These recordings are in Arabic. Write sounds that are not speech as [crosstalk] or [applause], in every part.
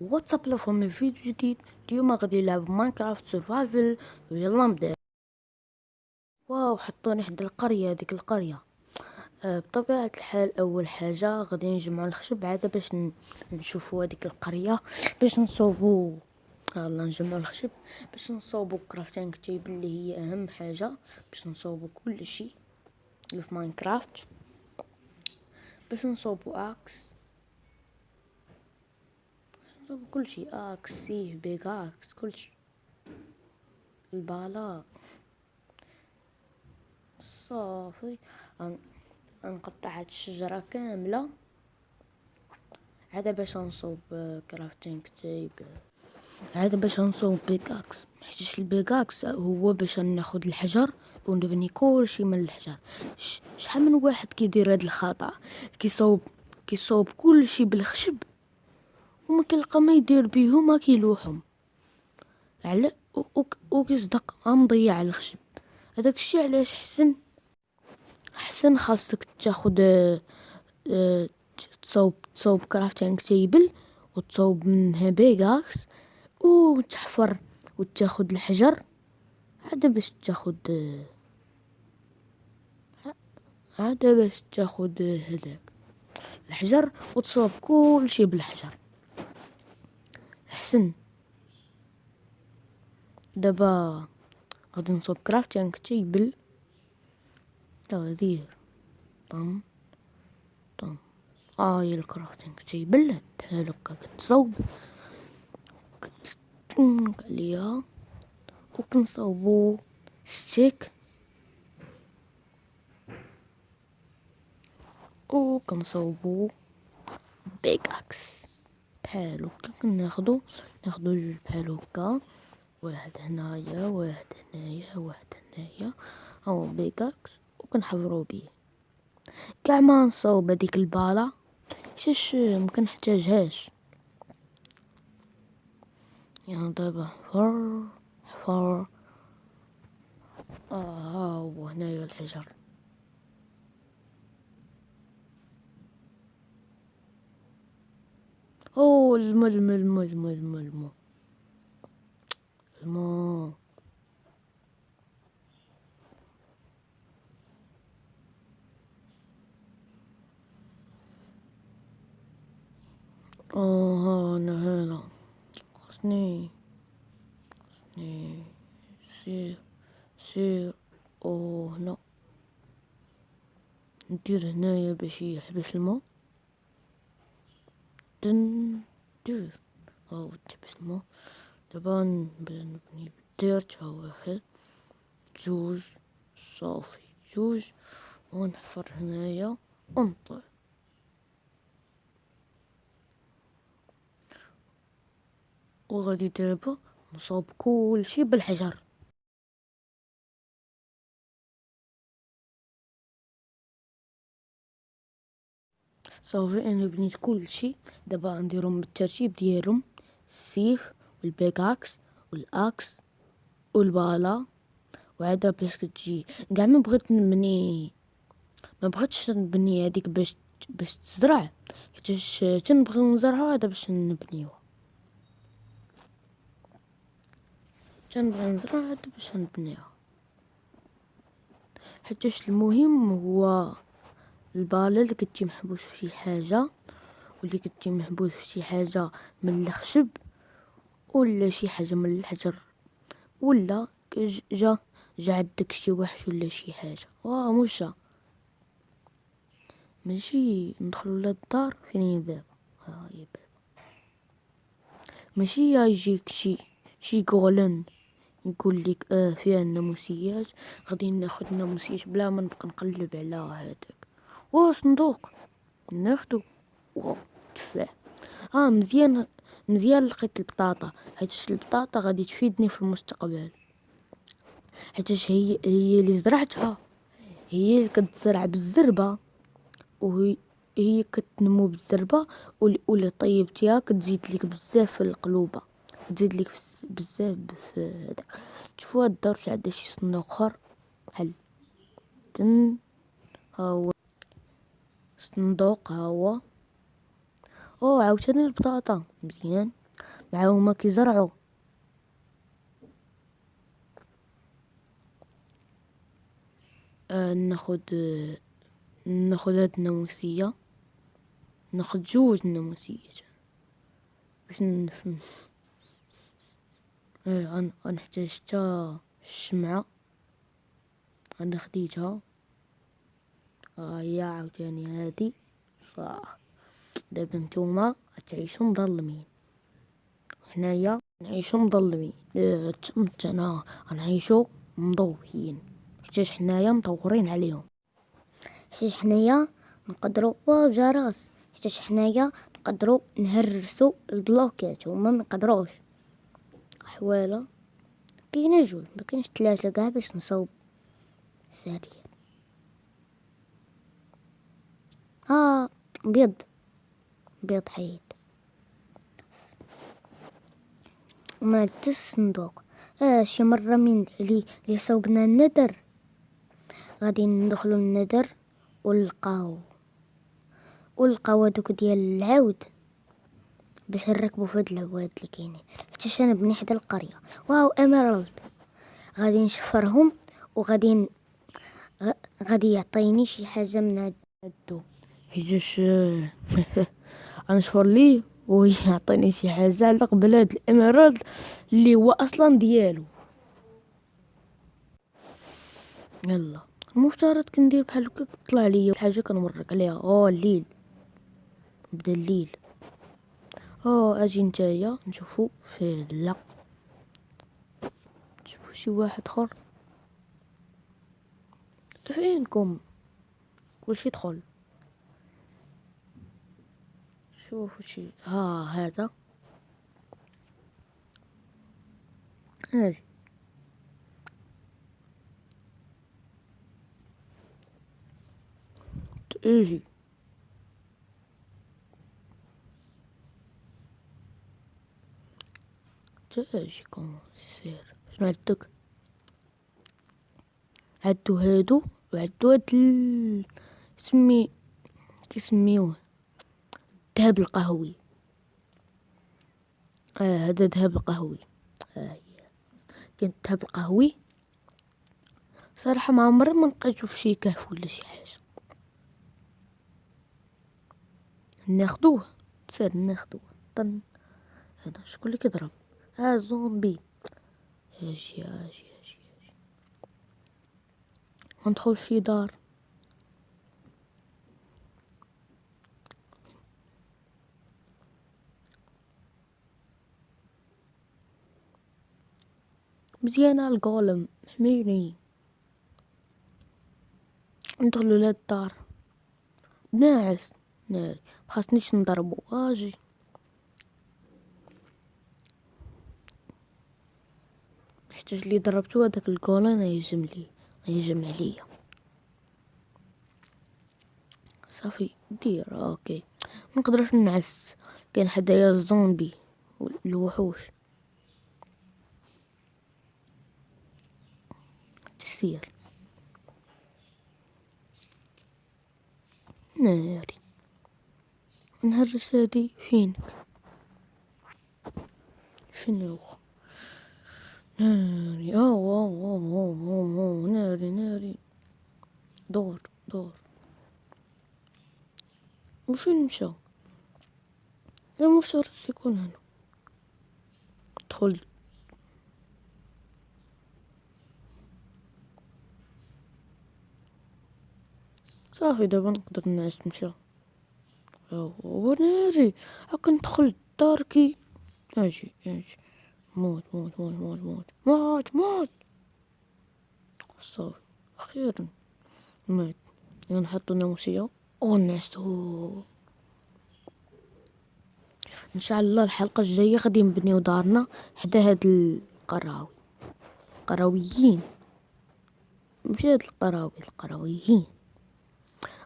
وجبت لكم فيديو جديد اليوم غادي نلعب Minecraft survival ويلا نبدأ. واو حطوني حدا القرية هذيك القرية. آه بطبيعة الحال أول حاجة غادي نجمعو الخشب عاد باش نشوفو هذيك القرية باش نصوبو يلا نجمعو الخشب باش نصوبو crafting table اللي هي أهم حاجة باش نصوبو كل شيء في Minecraft. باش نصوبو أكس. كل شيء آكس سيف بيج إكس كل شيء البالا صافي. نقطع هاد الشجرة كاملة. عاد باش نصوب كرافتينغ تيب عاد باش نصوب بيكاكس محتاجش البيكاكس هو باش ناخد الحجر ونبني كل شيء من الحجر. شحال من واحد كيدير هاد الخطأ؟ كيصوب كيصوب كل شيء بالخشب. وما كيلقى ما يدير بيهم ما كيلوحهم. على وكيصدق مضيع الخشب. هذاك الشيء علاش حسن؟ حسن خاصك تاخد آه تصوب تصوب crafting table وتصوب منها pickaxe وتحفر وتاخد الحجر. عاد باش تاخد عاد باش تاخد هذاك الحجر وتصوب كل شيء بالحجر. احسن دابا غادي نصوب كرافتينغ تيبل تغيير طن طن هاي ال crafting table بحال هكا كتصوب عليها وكنصوبو stick وكنصوبو pickaxe بحال هكا. كناخدو ناخدو جوج بحال هكا. واحد هنايا واحد هنايا واحد هنايا. هو pickaxe وكنحفرو بيه. كاع ما نصوب هذيك البالا حيتاش مكنحتاجهاش يعني دابا حفر حفر. آه هو هنايا الحجر. أوه الماء الماء الماء الماء الماء الماء الماء آه أنا هنا. خصني خصني سير سير. أوه هنا. ندير هنايا باش يحبس الماء دن دير هاو تحبس الماء دابا نبني بالديرت ها واحد جوج صافي جوج ونحفر هنايا ونطلع وغادي دابا نصوب كلشي بالحجر صافي أنا بنيت كلشي دابا نديرهم بالترتيب ديالهم السيف وال pickaxe وال axe والبالا. وعادا باش كتجي كاع ما بغيت نبني ما بغيتش نبني هذيك باش باش تزرع. حيتاش تنبغيو نزرعوها هذا باش نبنيوها تنبغي نزرع هذا باش نبنيوها حيتاش المهم هو البالا اللي كتجي محبوس في شي حاجة واللي كتجي محبوس في شي حاجة من الخشب ولا شي حاجة من الحجر ولا جا جا عندك شي وحش ولا شي حاجة. واه مشى ماشي ندخلو للدار. فين هي باب ها هي باب ماشي يجيك شي شي غولن يقول لك آه فيها الناموسيات غادي ناخذ الناموسيات بلا ما نبقى نقلب على هذاك واه صندوق ناخدو واو تفاح آه مزيان مزيان لقيت البطاطا. حيت البطاطا غادي تفيدني في المستقبل. حيت هي هي اللي زرعتها. هي اللي كتزرع بالزربة. وهي هي كتنمو بالزربة. واللي طيبتيها كتزيد لك بزاف في القلوبة. كتزيد لك بزاف في هذاك شوفوا هاد الدار عندها شي صندوق آخر. بحال تن؟ ها هو. صندوق هو. أو عاوتاني البطاطا مزيان. مع هما كيزرعوا آه ناخد آه ناخد هاد الناموسية. ناخد جوج الناموسيات باش نفهم إيه غنحتاج حتى الشمعة. غنخديتها هي عاوتاني هادي صح دابا نتوما غتعيشو مظلمين حنايا نعيشو مظلمين آه تما غنعيشو مضويين حيتاش حنايا مطورين عليهم. حيتاش حنايا نقدروا واو جرس حيتاش حنايا نقدروا نهرسوا البلوكات هما منقدروش حواله كاينة جوج. مكاينش ثلاثة كاع باش نصاوب سريع. ها بيض. بيض حيد. وما الصندوق آه شي مرة من اللي اللي سوقنا الندر غادي ندخلو الندر ونلقاو. ونلقاو هادوك ديال العود. باش نركبو في العواد اللي كاينين. حيت أنا بني حدا القرية. واو إميرالد. غادي نشفرهم وغادي غادي يعطيني شي حاجة من هاد الدوب حيتاش غنشفر [laughs] ليه ويعطيني شي حاجة على قبل هاد الاميرالد اللي هو أصلا ديالو. يلا. المفترض كندير بحال هكا طلع ليا حاجة كنوريك عليها. أو الليل. بدا الليل. أو أجي نتايا نشوفو لا. نشوفو شي واحد آخر. فينكم؟ كلشي دخل. شوفوا شي ها هذا؟ هاجي تأجي. تأجي كومون سير. شنو عندك؟ عدو هادو؟ وعدو هاد ال... سمي كيسميوه؟ الذهب القهوي. آه هذا الذهب القهوي هي كاين الذهب القهوي صراحة ما عمري ما لقيتو في شي كهف ولا شي حاجة. ناخدوه سير ناخدوه. طن. هذا شكون اللي كيضرب ها زومبي. أجي أجي أجي أجي ندخل شي دار. مزيانة ال golem حميني. ندخلو لهاد الدار. ناعس ناري مخاصنيش نضربو أجي محتاج لي ضربتو هداك ال golem يهجم لي يهجم عليا. صافي دير okay. منقدرش نعس. كاين حدايا الزومبي الوحوش تسير ناري. نهرس هادي فينك شنو ناري. أو أو أو أو أو ناري ناري. دور دور. وفين مشى؟ المفترض يكون هنا. دخل. صافي دابا نقدر نعس نمشى وناري هاكا ندخل داركي أجي أجي. موت موت موت موت موت. موت موت. صافي. أخيرا مات. نحطو ناموسية ونعسو. إن شاء الله الحلقة الجاية غادي نبنيو دارنا حدا هاد القراوي. قراويين. ماشي هاد القراوي القراويين.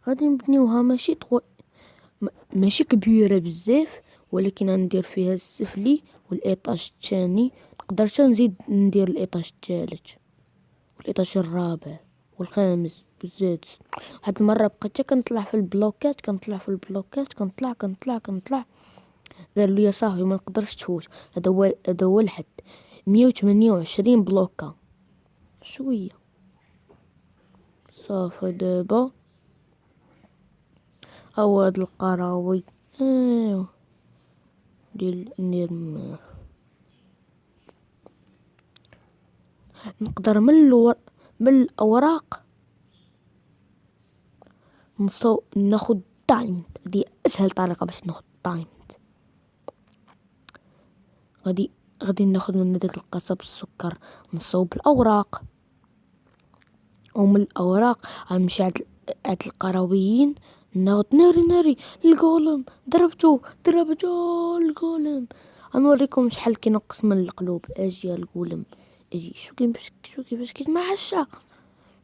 غادي نبنيوها ماشي طو... ماشي كبيرة بزاف ولكن غندير فيها السفلي والايطاج الثاني نقدر حتى نزيد ندير ال étage الثالث وال étage الرابع والخامس والسادس واحد المرة بقيت كنطلع في البلوكات كنطلع في البلوكات كنطلع كنطلع كنطلع. قال له يا صاحبي ما نقدرش تفوت. هذا هو هذا هو الحد. مية وثمانية وعشرين بلوكة. شوية. صافي دابا. هاد القراوي. ايوا ديال ندير نقدر من الور... من الأوراق نصو ناخد تايم هذه أسهل طريقة باش ناخد تايم غادي غادي ناخد من داك القصب السكر نصوب الاوراق ومن الأوراق غنمشي عند عند القرويين ناخد ناري ناري الجولم ضربتو ضربتو الجولم غنوريكم شحال كينقص من القلوب. إجي يا الجولم إجي شو كيفاش شو كيفاش كيتمعشى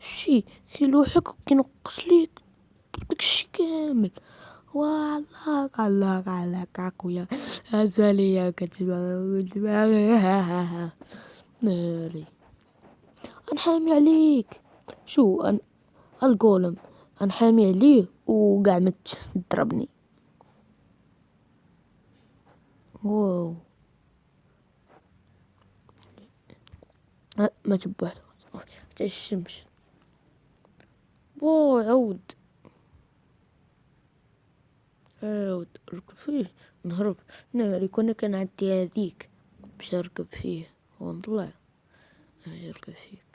شتي كيلوحك وكينقص ليك داكشي كامل. والله الله عليك اخويا ازاليا كتبغي ناري. أنحامي عليك. شو أن... الجولم أنحامي عليه. وقع مت ضربني. واو. ما جاب واحد. حتى الشمس. واو عود. عود اركب فيه. نهرب. ناري كنا كنعدي هذيك. باش نركب فيه. ونطلع باش نركب فيك.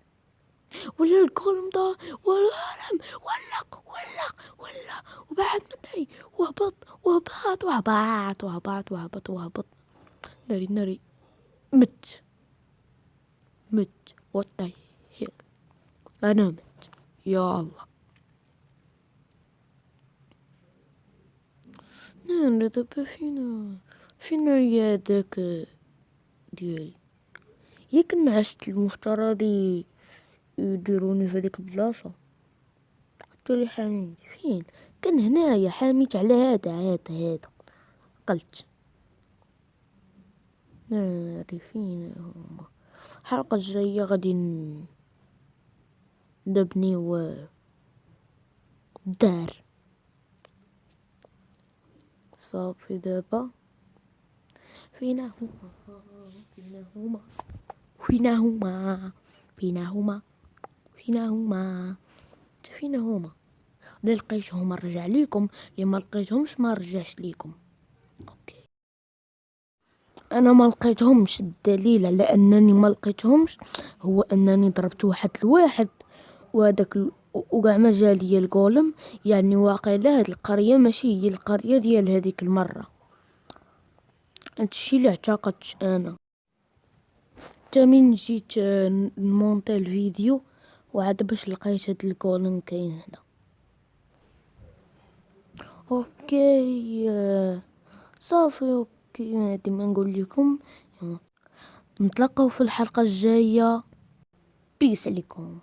ولا الكولم دا والعالم ولق ولق ولا وبعد مني. وهبط وهبط وهبط وهبط وهبط وهبط. ناري ناري. مت. مت. Hell? أنا مت. يا الله. نعم دابا فينا فينا يا داك ديالي ياك نعست المفترضي يديروني في هذيك البلاصة. حتى لي حاميت فين؟ كان هنايا حاميت على هذا هذا هذا. قلت. ناري فين هما؟ الحلقة الجاية غادي نبنيو دار. صافي دابا. فينا هما؟ فينا هما؟ فينا هما؟ فينا هما؟ فينا هما فينا هما اللي لقيتهم نرجع ليكم اللي ما لقيتهمش ما رجعش ليكم. أوكي. أنا ما لقيتهمش الدليل على أنني ما لقيتهمش هو أنني ضربت واحد الواحد وهذاك وكاع ما جالي ال golem يعني واقيلا هاد القرية ماشي هي القرية ديال هذيك المرة. هادشي اللي اعتقدت أنا. حتى من جيت نمونطي الفيديو وعاد باش لقيت هاد ال golem كاين هنا. okay صافي okay ديما نقول لكم. نتلاقاو في الحلقة الجاية. بيس عليكم.